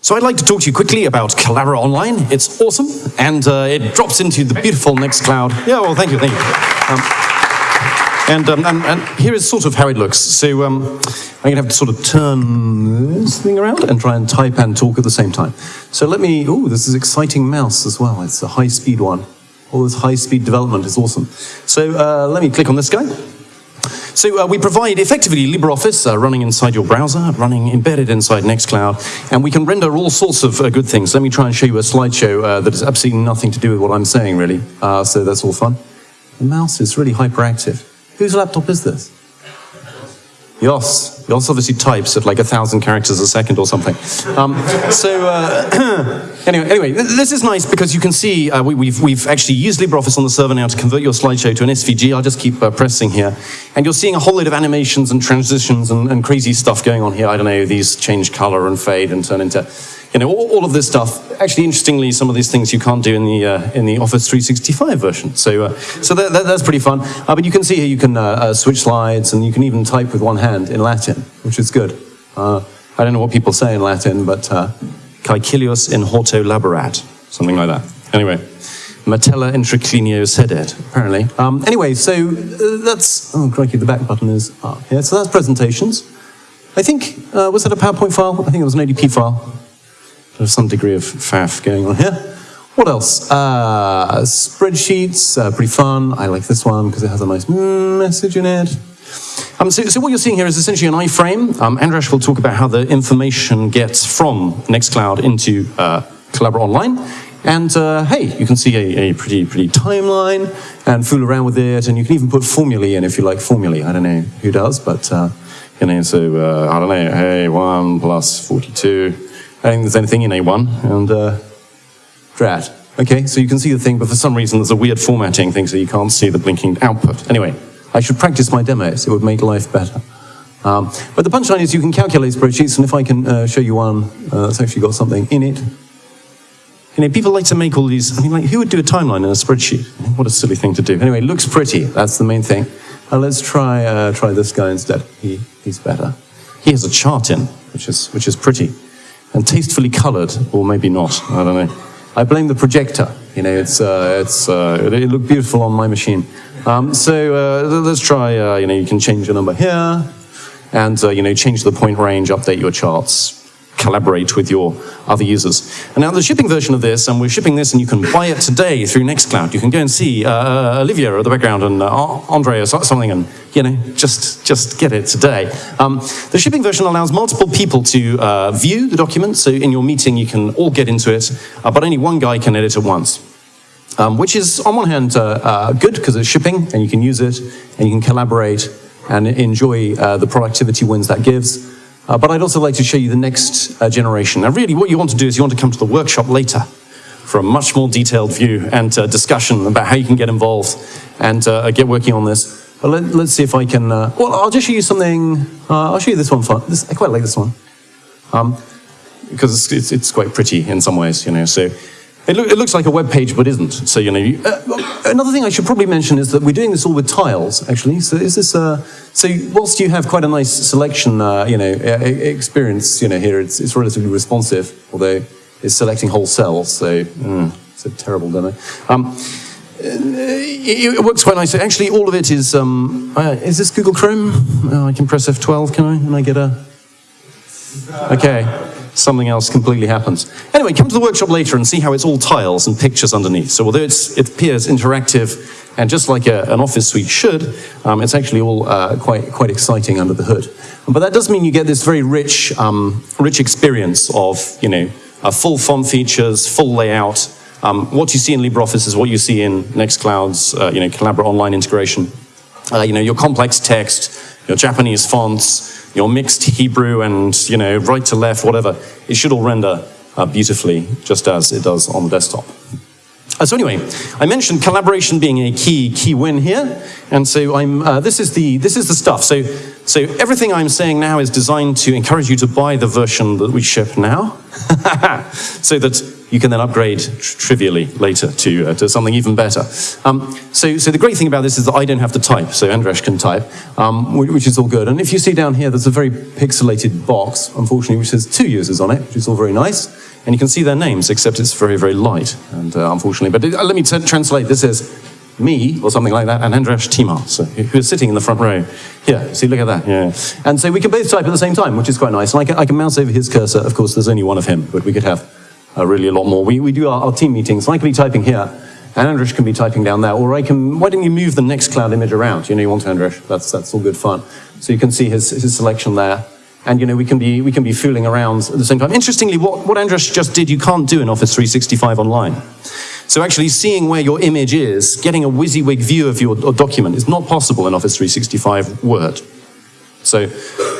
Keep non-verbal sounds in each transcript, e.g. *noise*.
So I'd like to talk to you quickly about Collabora Online. It's awesome, and uh, it drops into the beautiful Nextcloud. Yeah, well, thank you, thank you. Um, and, um, and, and, here is sort of how it looks. So um, I'm going to have to sort of turn this thing around and try and type and talk at the same time. So let me, oh, this is exciting mouse as well. It's a high-speed one. All this high-speed development is awesome. So uh, let me click on this guy. So uh, we provide effectively LibreOffice uh, running inside your browser, running embedded inside Nextcloud, and we can render all sorts of uh, good things. Let me try and show you a slideshow uh, that has absolutely nothing to do with what I'm saying, really. Uh, so that's all fun. The mouse is really hyperactive. Whose laptop is this? Jos. Jos obviously types at like a thousand characters a second or something. Um, so uh, *coughs* anyway, anyway, this is nice because you can see uh, we, have we've, we've actually used LibreOffice on the server now to convert your slideshow to an SVG. I'll just keep uh, pressing here. And you're seeing a whole load of animations and transitions and, and crazy stuff going on here. I don't know, these change color and fade and turn into you know, all, all, of this stuff. Actually, interestingly, some of these things you can't do in the uh, in the Office 365 version. So, uh, so that, that, that's pretty fun. Uh, but you can see here you can uh, uh, switch slides, and you can even type with one hand in Latin, which is good. Uh, I don't know what people say in Latin, but uh, caecilius in horto laborat, something like that. Anyway. Metella in triclinio sedet, apparently. Um, anyway, so that's, oh crikey, the back button is up here. So that's presentations. I think, was that a PowerPoint file? I think it was an ODP file. There's some degree of faff going on here. What else? Uh, spreadsheets, uh, pretty fun. I like this one because it has a nice message in it. Um, so, so, what you're seeing here is essentially an iframe. Um, Andras will talk about how the information gets from Nextcloud into uh, Collabora Online. And uh, hey, you can see a, a, pretty, pretty timeline and fool around with it. And you can even put formulae in if you like formulae. I don't know who does, but uh, you know, so uh, I don't know, hey, 1 plus 42 Think there's anything in A1, and uh, drat. Okay, so you can see the thing, but for some reason there's a weird formatting thing, so you can't see the blinking output. Anyway, I should practice my demos, it would make life better. Um, but the punchline is you can calculate spreadsheets, and if I can uh, show you one uh, that's actually got something in it. You know, people like to make all these, I mean, like, who would do a timeline in a spreadsheet? What a silly thing to do. Anyway, looks pretty, that's the main thing. Uh, let's try, uh, try this guy instead, he, he's better. He has a chart in, which is, which is pretty and tastefully colored, or maybe not, I don't know. I blame the projector, you know, it's, uh, it's, uh, it looked beautiful on my machine. Um, so uh, let's try, uh, you know, you can change the number here, and, uh, you know, change the point range, update your charts, collaborate with your other users. And now the shipping version of this, and we're shipping this and you can buy it today through Nextcloud. You can go and see uh, uh Olivia at the background and uh, Andre or something and, you know, just, just get it today. Um, the shipping version allows multiple people to uh, view the document. So in your meeting, you can all get into it, uh, but only one guy can edit at once. Um, which is, on one hand, uh, good because it's shipping and you can use it and you can collaborate and enjoy the productivity wins that gives. Uh, but I'd also like to show you the next uh, generation. Now really what you want to do is you want to come to the workshop later for a much more detailed view and uh, discussion about how you can get involved and uh, get working on this. But let, us see if I can, uh, well, I'll just show you something, uh, I'll show you this one. This, I quite like this one. Um, because it's, it's, it's, quite pretty in some ways, you know, so it, lo it, looks like a web page, but isn't. So, you know, you, uh, another thing I should probably mention is that we're doing this all with tiles, actually. So is this, uh, so whilst you have quite a nice selection, uh, you know, experience, you know, here, it's, it's relatively responsive, although it's selecting whole cells, so mm, it's a terrible demo. Um, it, it, works quite nicely. Actually, all of it is, um, uh, is this Google Chrome? Oh, I can press F12, can I? And I get a, okay something else completely happens. Anyway, come to the workshop later and see how it's all tiles and pictures underneath. So although it appears interactive and just like a, an office suite should, um, it's actually all uh, quite, quite exciting under the hood. But that does mean you get this very rich, um, rich experience of, you know, full font features, full layout. Um, what you see in LibreOffice is what you see in Nextcloud's, uh, you know, Collabora Online integration. Uh, you know, your complex text, your Japanese fonts, your mixed Hebrew and, you know, right to left, whatever, it should all render uh, beautifully, just as it does on the desktop. Uh, so anyway, I mentioned collaboration being a key key win here, and so I'm. Uh, this is the this is the stuff. So so everything I'm saying now is designed to encourage you to buy the version that we ship now, *laughs* so that you can then upgrade trivially later to, uh, to something even better. Um, so, so the great thing about this is that I don't have to type, so Andresh can type, um, whi- which is all good. And if you see down here, there's a very pixelated box, unfortunately, which has two users on it, which is all very nice. And you can see their names, except it's very, very light, and uh, unfortunately. But it, uh, let me translate. This is me, or something like that, and Andras Timar, so, who is sitting in the front row. Here, see, look at that, yeah. And so we can both type at the same time, which is quite nice. And I can, I can mouse over his cursor. Of course, there's only one of him, but we could have uh, really a lot more. We, we do our, our team meetings, I can be typing here, and Andresh can be typing down there, or I can, why don't you move the Nextcloud image around? You know, you want to, Andresh, that's, that's all good fun. So you can see his, his selection there. And you know, we can be we can be fooling around at the same time. Interestingly, what, what Andras just did, you can't do in Office 365 online. So actually seeing where your image is, getting a WYSIWYG view of your document is not possible in Office 365 Word. So,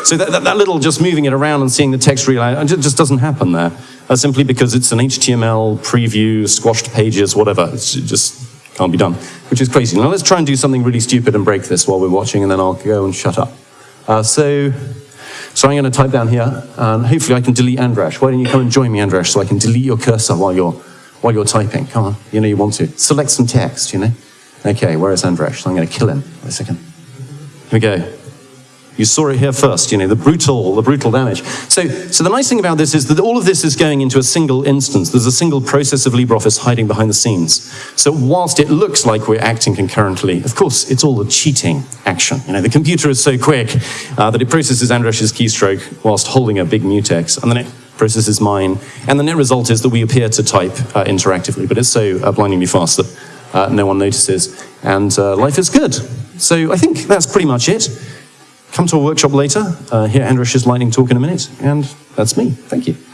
so that, that, that little just moving it around and seeing the text real it just doesn't happen there. Uh, simply because it's an HTML preview, squashed pages, whatever. It's, it just can't be done, which is crazy. Now let's try and do something really stupid and break this while we're watching, and then I'll go and shut up. Uh, so, so I'm going to type down here, and hopefully I can delete Andresh. Why don't you come and join me, Andresh, so I can delete your cursor while you're, while you're typing? Come on, you know you want to. Select some text, you know. Okay, where is Andresh? So I'm going to kill him. Wait a second. Here we go. You saw it here first, you know, the brutal, the brutal damage. So, so the nice thing about this is that all of this is going into a single instance. There's a single process of LibreOffice hiding behind the scenes. So whilst it looks like we're acting concurrently, of course, it's all a cheating action. You know, the computer is so quick uh, that it processes Andresh's keystroke whilst holding a big mutex, and then it processes mine. And the net result is that we appear to type uh, interactively, but it's so uh, blindingly fast that uh, no one notices, and uh, life is good. So I think that's pretty much it. Come to a workshop later, uh, hear Andresh's lightning talk in a minute, and that's me. Thank you.